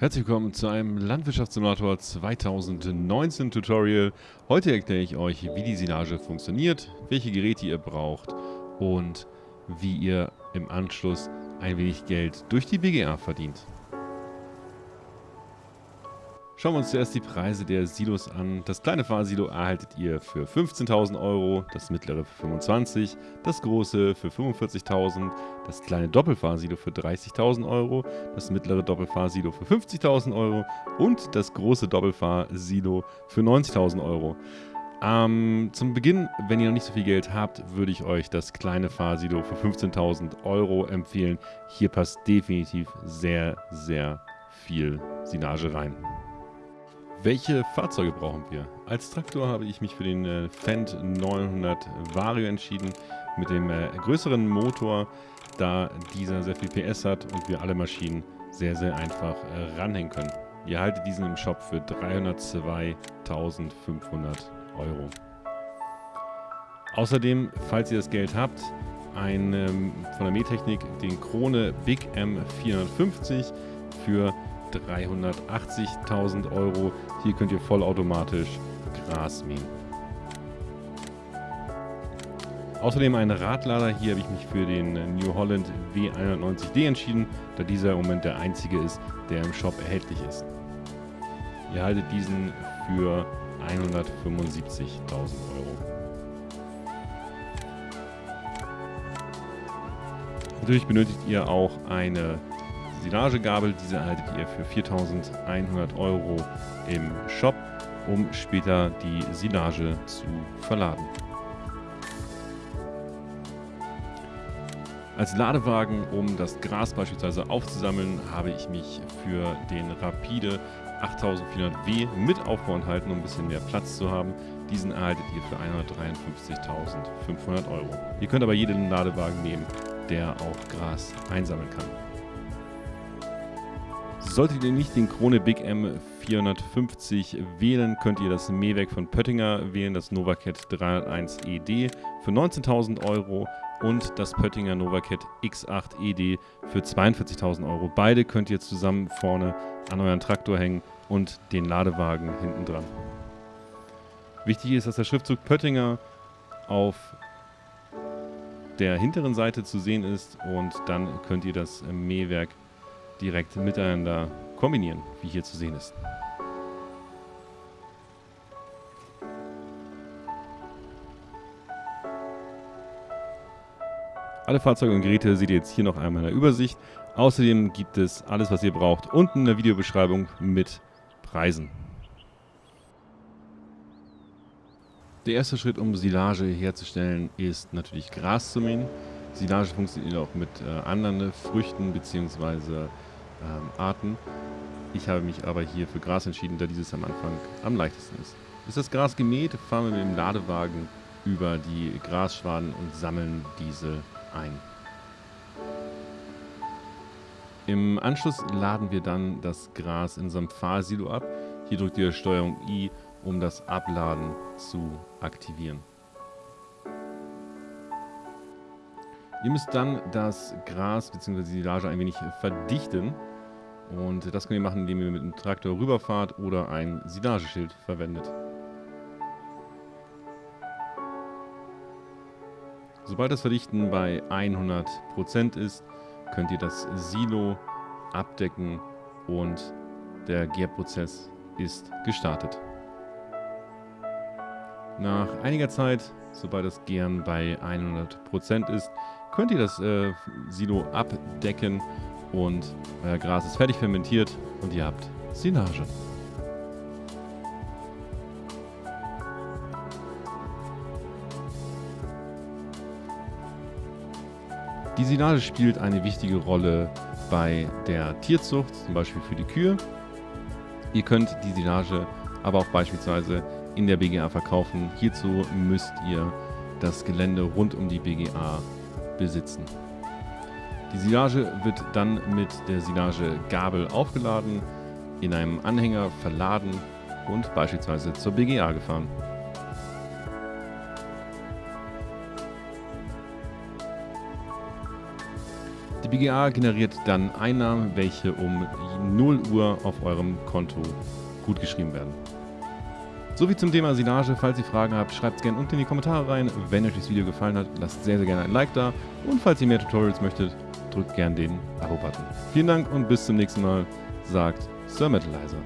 Herzlich willkommen zu einem Landwirtschaftssimulator 2019 Tutorial. Heute erkläre ich euch, wie die Silage funktioniert, welche Geräte ihr braucht und wie ihr im Anschluss ein wenig Geld durch die BGA verdient. Schauen wir uns zuerst die Preise der Silos an. Das kleine Fahrsilo erhaltet ihr für 15.000 Euro, das mittlere für 25.000, das große für 45.000, das kleine Doppelfahrsilo für 30.000 Euro, das mittlere Doppelfahrsilo für 50.000 Euro und das große Doppelfahrsilo für 90.000 Euro. Ähm, zum Beginn, wenn ihr noch nicht so viel Geld habt, würde ich euch das kleine Fahrsilo für 15.000 Euro empfehlen. Hier passt definitiv sehr, sehr viel Silage rein. Welche Fahrzeuge brauchen wir? Als Traktor habe ich mich für den äh, Fendt 900 Vario entschieden mit dem äh, größeren Motor, da dieser sehr viel PS hat und wir alle Maschinen sehr, sehr einfach äh, ranhängen können. Ihr erhaltet diesen im Shop für 302.500 Euro. Außerdem, falls ihr das Geld habt, ein ähm, von der Mähtechnik den Krone Big M 450 für 380.000 Euro. Hier könnt ihr vollautomatisch Gras mähen. Außerdem ein Radlader. Hier habe ich mich für den New Holland W190D entschieden, da dieser im Moment der einzige ist, der im Shop erhältlich ist. Ihr haltet diesen für 175.000 Euro. Natürlich benötigt ihr auch eine Silagegabel. Diese erhaltet ihr für 4.100 Euro im Shop, um später die Silage zu verladen. Als Ladewagen, um das Gras beispielsweise aufzusammeln, habe ich mich für den Rapide 8400W mit Aufbau enthalten, um ein bisschen mehr Platz zu haben. Diesen erhaltet ihr für 153.500 Euro. Ihr könnt aber jeden Ladewagen nehmen, der auch Gras einsammeln kann. Solltet ihr nicht den Krone Big M 450 wählen, könnt ihr das Mähwerk von Pöttinger wählen, das Novacat 301 ED für 19.000 Euro und das Pöttinger Novacat X8 ED für 42.000 Euro. Beide könnt ihr zusammen vorne an euren Traktor hängen und den Ladewagen hinten dran. Wichtig ist, dass der Schriftzug Pöttinger auf der hinteren Seite zu sehen ist und dann könnt ihr das Mähwerk direkt miteinander kombinieren, wie hier zu sehen ist. Alle Fahrzeuge und Geräte seht ihr jetzt hier noch einmal in der Übersicht. Außerdem gibt es alles, was ihr braucht, unten in der Videobeschreibung mit Preisen. Der erste Schritt, um Silage herzustellen, ist natürlich Gras zu mähen. Silage funktioniert auch mit äh, anderen Früchten bzw ähm, Arten. Ich habe mich aber hier für Gras entschieden, da dieses am Anfang am leichtesten ist. Ist das Gras gemäht, fahren wir mit dem Ladewagen über die Grasschwaden und sammeln diese ein. Im Anschluss laden wir dann das Gras in unserem Fahrsilo ab. Hier drückt ihr Steuerung I, um das Abladen zu aktivieren. Ihr müsst dann das Gras bzw. die Silage ein wenig verdichten. Und das könnt ihr machen, indem ihr mit dem Traktor rüberfahrt oder ein Silageschild verwendet. Sobald das Verdichten bei 100% ist, könnt ihr das Silo abdecken und der Gärprozess ist gestartet. Nach einiger Zeit, sobald das Gären bei 100% ist, könnt ihr das äh, Silo abdecken und euer Gras ist fertig fermentiert und ihr habt Silage. Die Silage spielt eine wichtige Rolle bei der Tierzucht, zum Beispiel für die Kühe. Ihr könnt die Silage aber auch beispielsweise in der BGA verkaufen. Hierzu müsst ihr das Gelände rund um die BGA besitzen. Die Silage wird dann mit der Silagegabel aufgeladen, in einem Anhänger verladen und beispielsweise zur BGA gefahren. Die BGA generiert dann Einnahmen, welche um 0 Uhr auf eurem Konto gutgeschrieben werden. Soviel zum Thema Silage, falls ihr Fragen habt, schreibt es gerne unten in die Kommentare rein. Wenn euch das Video gefallen hat, lasst sehr, sehr gerne ein Like da. Und falls ihr mehr Tutorials möchtet, drückt gern den Abo-Button. Vielen Dank und bis zum nächsten Mal, sagt Sir Metalizer.